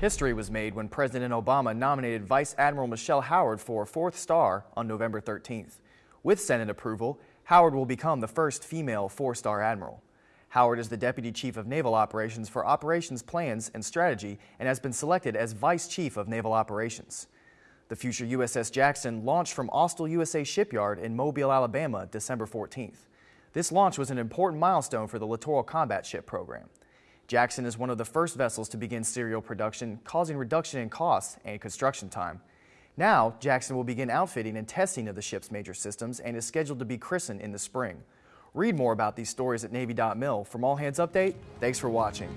History was made when President Obama nominated Vice Admiral Michelle Howard for a fourth star on November 13th. With Senate approval, Howard will become the first female four-star admiral. Howard is the Deputy Chief of Naval Operations for Operations Plans and Strategy and has been selected as Vice Chief of Naval Operations. The future USS Jackson launched from Austal USA Shipyard in Mobile, Alabama, December 14th. This launch was an important milestone for the Littoral Combat Ship program. Jackson is one of the first vessels to begin serial production, causing reduction in costs and construction time. Now, Jackson will begin outfitting and testing of the ship's major systems and is scheduled to be christened in the spring. Read more about these stories at Navy.mil. From All Hands Update, thanks for watching.